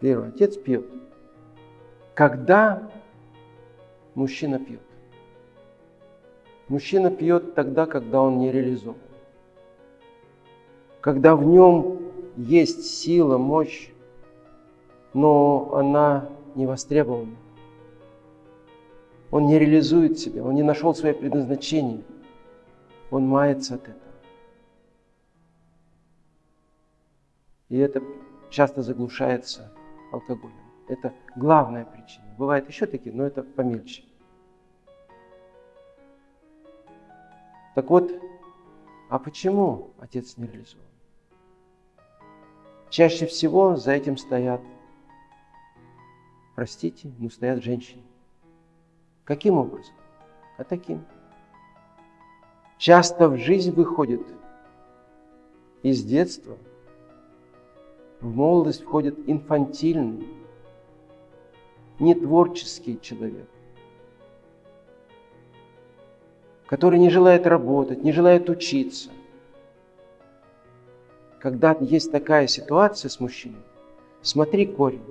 Первый. Отец пьет. Когда мужчина пьет? Мужчина пьет тогда, когда он не реализован. Когда в нем есть сила, мощь, но она не востребована. Он не реализует себя, он не нашел свое предназначение. Он мается от этого. И это часто заглушается алкоголем. Это главная причина. Бывают еще такие, но это помельче. Так вот, а почему отец не реализован? Чаще всего за этим стоят, простите, но стоят женщины. Каким образом? А таким. Часто в жизнь выходит из детства, в молодость входит инфантильный, нетворческий человек, который не желает работать, не желает учиться. Когда есть такая ситуация с мужчиной, смотри корень.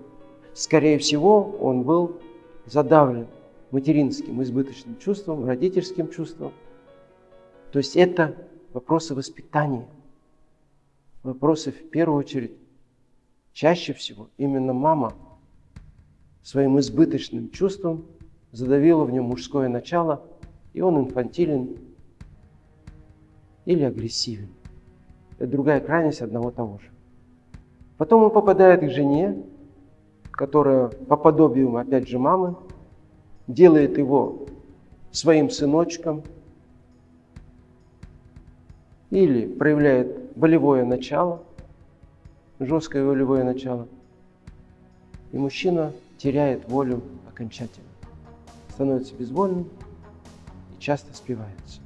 Скорее всего, он был задавлен материнским избыточным чувством, родительским чувством. То есть это вопросы воспитания, вопросы в первую очередь. Чаще всего именно мама своим избыточным чувством задавила в нем мужское начало, и он инфантилен или агрессивен. Это другая крайность одного того же. Потом он попадает к жене, которая по подобию, опять же, мамы, делает его своим сыночком или проявляет волевое начало, жесткое волевое начало, и мужчина теряет волю окончательно, становится безвольным и часто спивается.